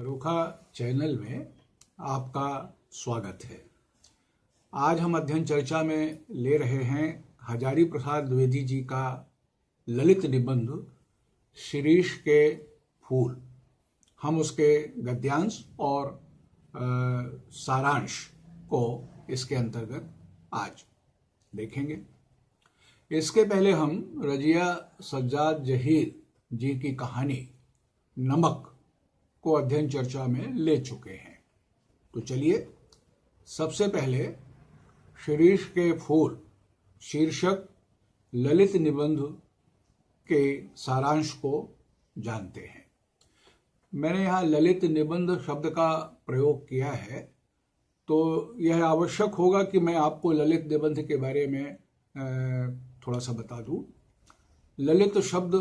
रूखा चैनल में आपका स्वागत है। आज हम अध्ययन चर्चा में ले रहे हैं हजारी प्रसाद द्विवेदी जी का ललित निबंध शिरीष के फूल। हम उसके गद्यांश और आ, सारांश को इसके अंतर्गत आज देखेंगे। इसके पहले हम रजिया सज्जाद जहीर जी की कहानी नमक को अध्ययन चर्चा में ले चुके हैं। तो चलिए, सबसे पहले शिरीष के फूल, शीर्षक ललित निबंध के सारांश को जानते हैं। मैंने यहाँ ललित निबंध शब्द का प्रयोग किया है तो यह आवश्यक होगा कि मैं आपको ललित निबंध के बारे में थोड़ा सा बता दूँ। ललित शब्द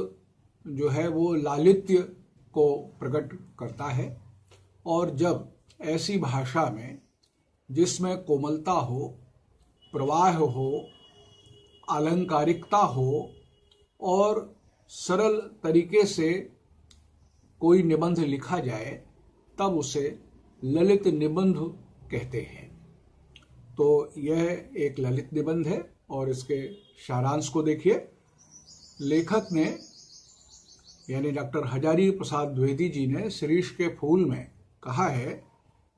जो है वो लालित्य को प्रकट करता है और जब ऐसी भाषा में जिसमें कोमलता हो, प्रवाह हो आलंकारिकता हो और सरल तरीके से कोई निबंध लिखा जाए, तब उसे ललित निबंध कहते हैं। तो यह एक ललित निबंध है और इसके सारांश को देखिए। लेखक ने यानी डॉक्टर हजारी प्रसाद द्विवेदी जी ने शिरीष के फूल में कहा है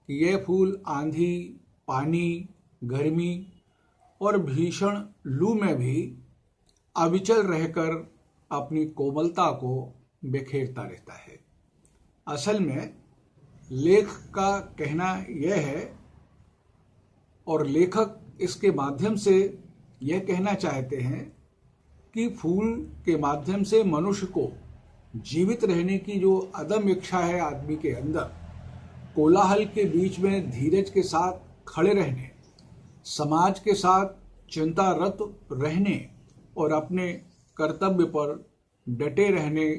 कि यह फूल आंधी, पानी, गर्मी और भीषण लू में भी अविचल रहकर अपनी कोमलता को बिखेरता रहता है। असल में लेख का कहना यह है और लेखक इसके माध्यम से यह कहना चाहते हैं कि फूल के माध्यम से मनुष्य को जीवित रहने की जो अदम इच्छा है आदमी के अंदर, कोलाहल के बीच में धीरज के साथ खड़े रहने, समाज के साथ चिंतारत रहने और अपने कर्तव्य पर डटे रहने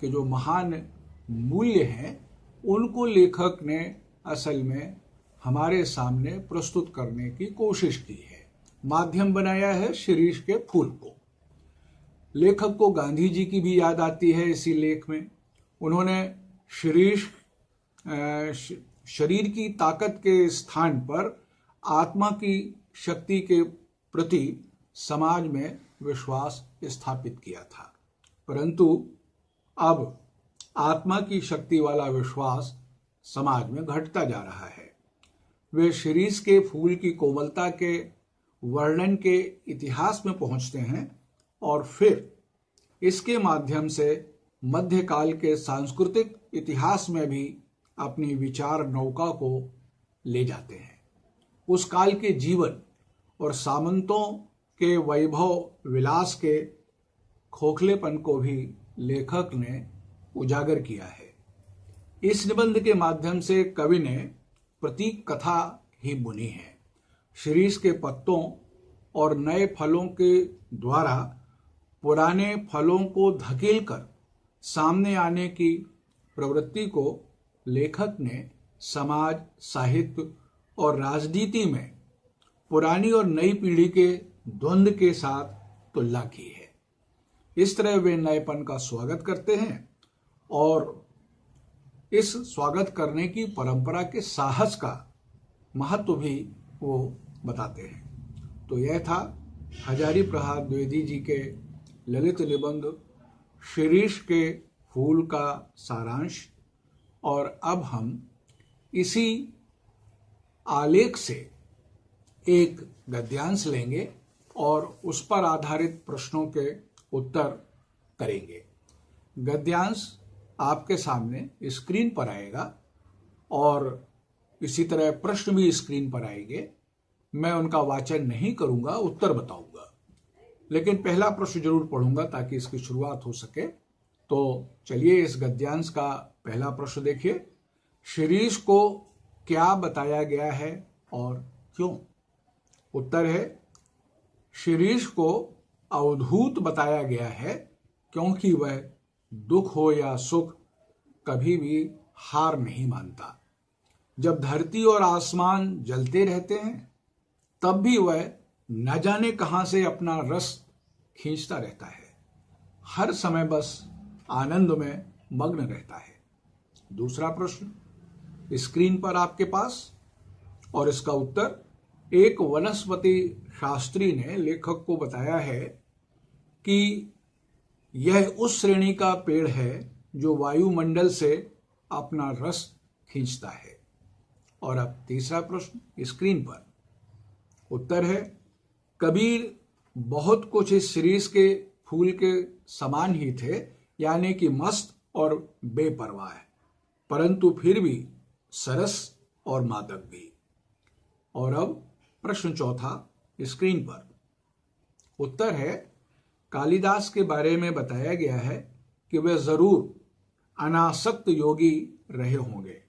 के जो महान मूल्य हैं, उनको लेखक ने असल में हमारे सामने प्रस्तुत करने की कोशिश की है। माध्यम बनाया है शिरीष के फूल को। लेखक को गांधी जी की भी याद आती है इसी लेख में। उन्होंने शरीर शरीर की ताकत के स्थान पर आत्मा की शक्ति के प्रति समाज में विश्वास स्थापित किया था। परंतु अब आत्मा की शक्ति वाला विश्वास समाज में घटता जा रहा है। वे शिरीष के फूल की कोमलता के वर्णन के इतिहास में पहुँचते हैं। और फिर इसके माध्यम से मध्यकाल के सांस्कृतिक इतिहास में भी अपनी विचार नौका को ले जाते हैं। उस काल के जीवन और सामंतों के वैभव विलास के खोखलेपन को भी लेखक ने उजागर किया है। इस निबंध के माध्यम से कवि ने प्रतीक कथा ही बुनी है। शिरीष के पत्तों और नए फलों के द्वारा पुराने फलों को धकेलकर सामने आने की प्रवृत्ति को लेखक ने समाज, साहित्य और राजनीति में पुरानी और नई पीढ़ी के द्वंद के साथ तुलना की है। इस तरह वे नएपन का स्वागत करते हैं और इस स्वागत करने की परंपरा के साहस का महत्व भी वो बताते हैं। तो यह था हजारी प्रसाद द्विवेदी जी के ललित निबंध, शिरीष के फूल का सारांश, और अब हम इसी आलेख से एक गद्यांश लेंगे और उस पर आधारित प्रश्नों के उत्तर करेंगे। गद्यांश आपके सामने स्क्रीन पर आएगा और इसी तरह प्रश्न भी स्क्रीन पर आएँगे। मैं उनका वाचन नहीं करूँगा, उत्तर बताऊँगा। लेकिन पहला प्रश्न ज़रूर पढ़ूँगा ताकि इसकी शुरुआत हो सके। तो चलिए इस गद्यांश का पहला प्रश्न देखिए। शिरीष को क्या बताया गया है और क्यों? उत्तर है, शिरीष को अवधूत बताया गया है क्योंकि वह दुख हो या सुख कभी भी हार नहीं मानता। जब धरती और आसमान जलते रहते हैं, तब भी वह न जाने कहाँ से अपना रस खींचता रहता है। हर समय बस आनंद में मग्न रहता है। दूसरा प्रश्न, स्क्रीन पर आपके पास? और इसका उत्तर, एक वनस्पति शास्त्री ने लेखक को बताया है कि यह उस श्रेणी का पेड़ है जो वायुमंडल से अपना रस खींचता है। और अब तीसरा प्रश्न, स्क्रीन पर। उत्तर है, कबीर बहुत कुछ इस सीरीज़ के फूल के समान ही थे, यानी कि मस्त और बेपरवाह परंतु फिर भी सरस और मादक भी। और अब प्रश्न चौथा स्क्रीन पर। उत्तर है, कालिदास के बारे में बताया गया है कि वे ज़रूर अनासक्त योगी रहे होंगे।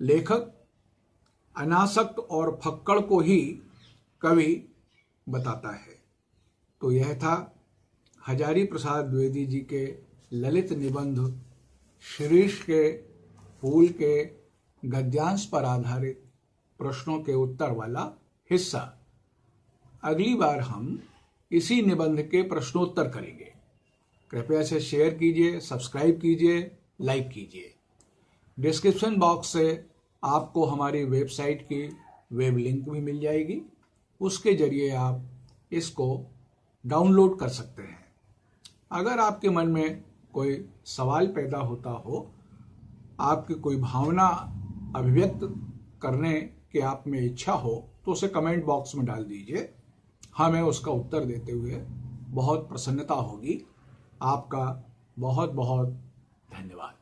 लेखक अनासक्त और फक्कड़ को ही कवि बताता है। तो यह था हजारी प्रसाद द्विवेदी जी के ललित निबंध, शिरीष के फूल के गद्यांश पर आधारित प्रश्नों के उत्तर वाला हिस्सा। अगली बार हम इसी निबंध के प्रश्नोत्तर करेंगे। कृपया से शेयर कीजिए, सब्सक्राइब कीजिए, लाइक कीजिए। डिस्क्रिप्शन बॉक्स से आपको हमारी वेबसाइट की वेब लिंक भी मिल जाएगी। उसके ज़रिए आप इसको डाउनलोड कर सकते हैं। अगर आपके मन में कोई सवाल पैदा होता हो, आपकी कोई भावना अभिव्यक्त करने की आप में इच्छा हो तो उसे कमेंट बॉक्स में डाल दीजिए। हमें उसका उत्तर देते हुए बहुत प्रसन्नता होगी। आपका बहुत बहुत धन्यवाद।